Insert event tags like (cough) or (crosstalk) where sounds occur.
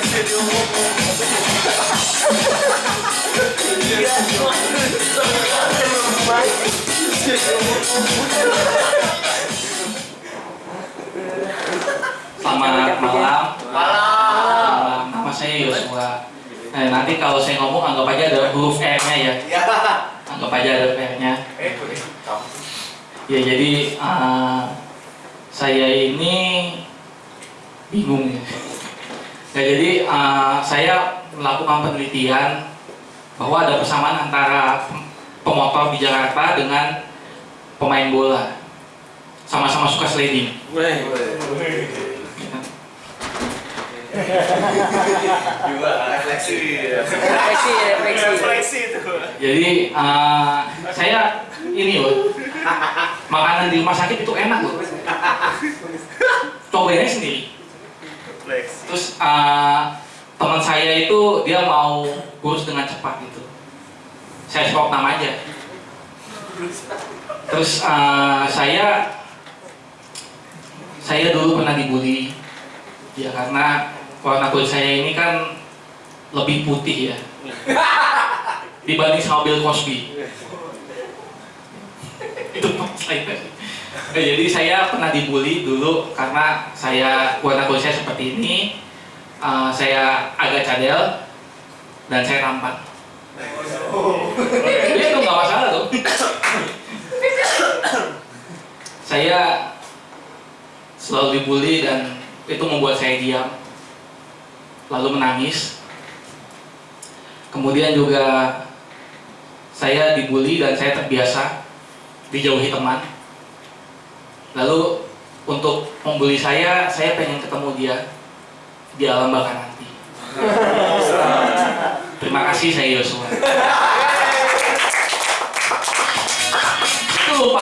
Selamat malam. Malam. Nama saya Yosua. Nah, nanti kalau saya ngomong anggap aja ada huruf R-nya ya. Anggap aja ada R-nya. Ya jadi eh, saya ini bingung ya. Ya, jadi eh, saya melakukan penelitian bahwa ada persamaan antara pem- pemotor di Jakarta dengan pemain bola. Sama-sama suka sliding. refleksi Refleksi, refleksi. refleksi itu Jadi eh, saya ini loh makanan di rumah sakit itu enak loh. Cobainnya sendiri. Refleksi Terus eh, teman saya itu dia mau kurus dengan cepat gitu. Saya stop nama aja. Terus eh, saya saya dulu pernah dibully. Ya karena warna kulit saya ini kan lebih putih ya. Dibanding sama Bill Cosby. (laughs) Itu saya Nah, jadi saya pernah dibully dulu karena saya warna kulit saya seperti ini. Eh, saya agak cadel dan saya tampan Jadi itu nggak masalah tuh saya selalu dibully dan itu membuat saya diam lalu menangis. Kemudian juga saya dibully dan saya terbiasa dijauhi teman lalu untuk membuli saya saya pengen ketemu dia di alam baka nanti. Terima kasih saya Yosua